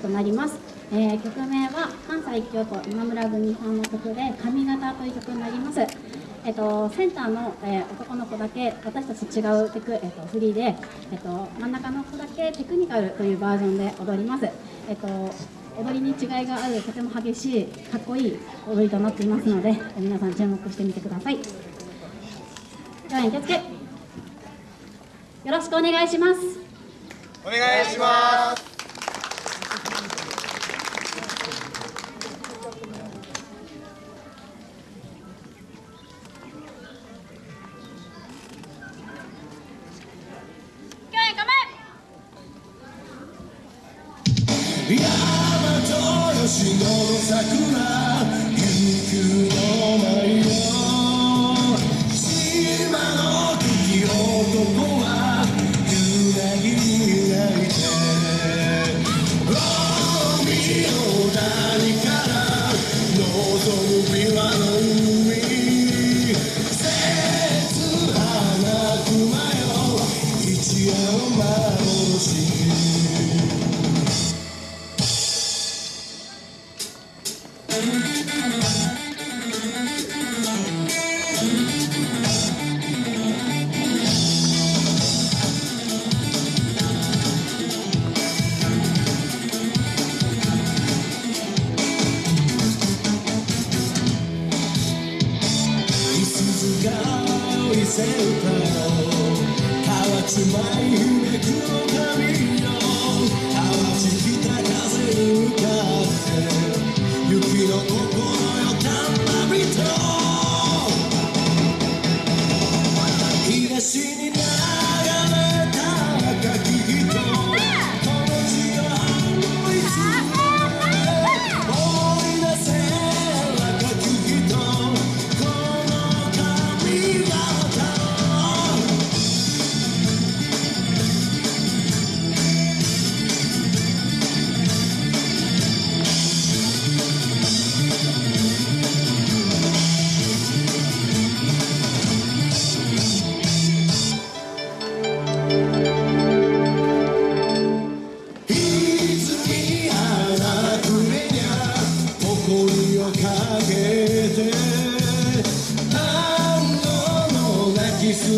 となります、えー、曲名は関西京都今村組さんの曲で「髪型」という曲になります。えっと、センターの、えー、男の子だけ私たち違うテク、えっと、フリーで、えっと、真ん中の子だけテクニカルというバージョンで踊ります、えっと、踊りに違いがあるとても激しいかっこいい踊りとなっていますので皆さん注目してみてください。では受付。よろしくお願いします。お願いします。山とよしの桜せるか河内舞めくの旅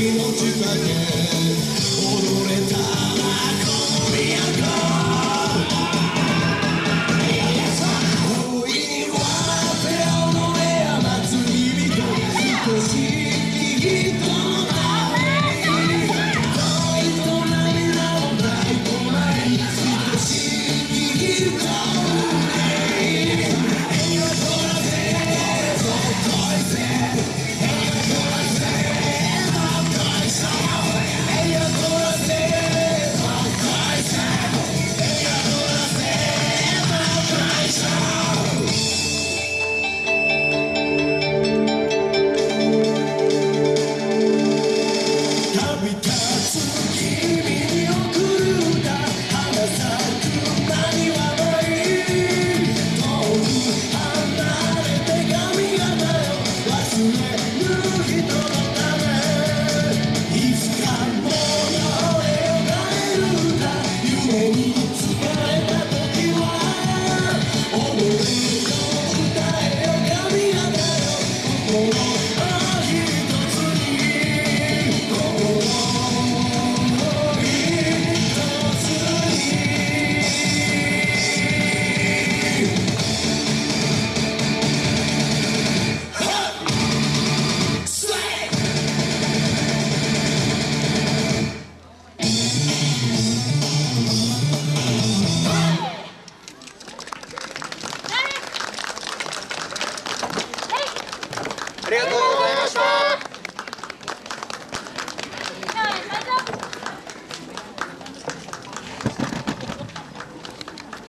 命がけ踊れた。谢谢。